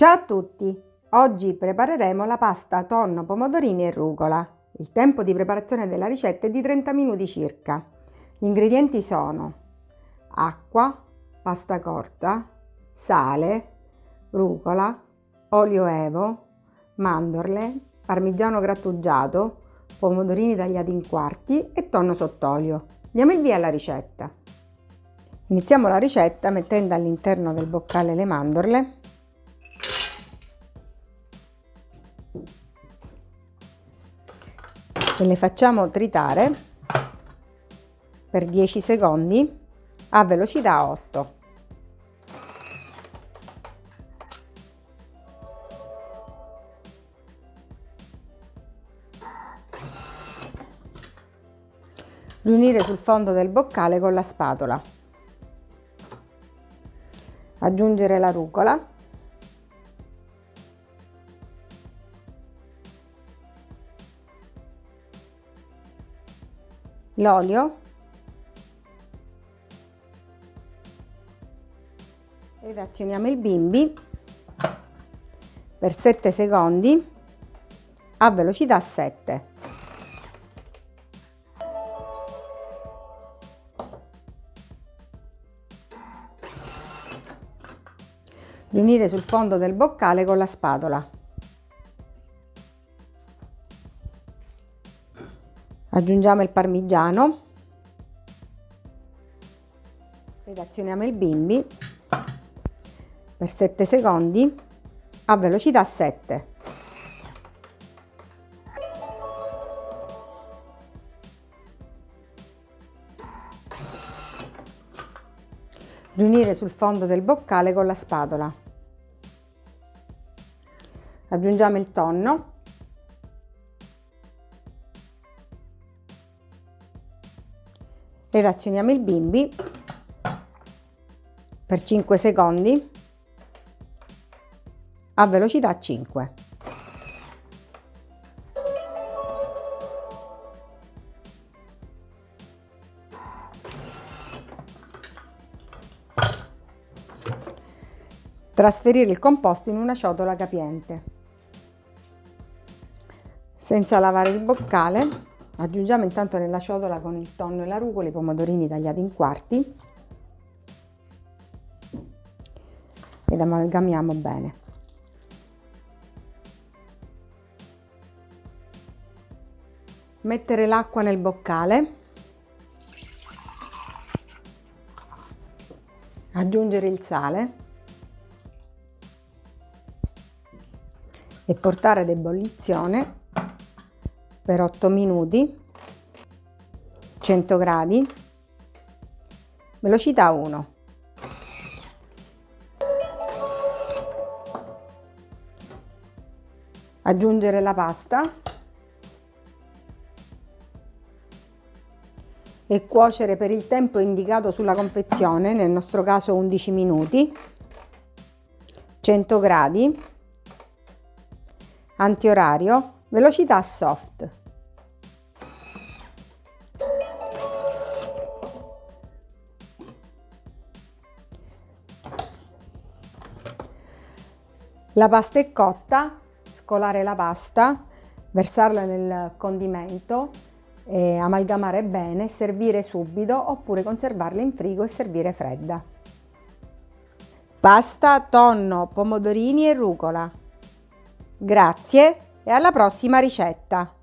Ciao a tutti! Oggi prepareremo la pasta tonno, pomodorini e rucola. Il tempo di preparazione della ricetta è di 30 minuti circa. Gli ingredienti sono acqua, pasta corta, sale, rucola, olio evo, mandorle, parmigiano grattugiato, pomodorini tagliati in quarti e tonno sott'olio. Diamo il via alla ricetta. Iniziamo la ricetta mettendo all'interno del boccale le mandorle e le facciamo tritare per 10 secondi a velocità 8. Riunire sul fondo del boccale con la spatola. Aggiungere la rucola l'olio ed azioniamo il bimbi per 7 secondi a velocità 7. Riunire sul fondo del boccale con la spatola. Aggiungiamo il parmigiano ed azioniamo il bimbi per 7 secondi a velocità 7. Riunire sul fondo del boccale con la spatola. Aggiungiamo il tonno relazioniamo il bimbi per 5 secondi a velocità 5. Trasferire il composto in una ciotola capiente. Senza lavare il boccale Aggiungiamo intanto nella ciotola con il tonno e la rucola i pomodorini tagliati in quarti. Ed amalgamiamo bene. Mettere l'acqua nel boccale, aggiungere il sale. E portare ad ebollizione per 8 minuti 100 gradi velocità 1 aggiungere la pasta e cuocere per il tempo indicato sulla confezione nel nostro caso 11 minuti 100 gradi antiorario velocità soft La pasta è cotta, scolare la pasta, versarla nel condimento, eh, amalgamare bene, servire subito oppure conservarla in frigo e servire fredda. Pasta, tonno, pomodorini e rucola. Grazie e alla prossima ricetta!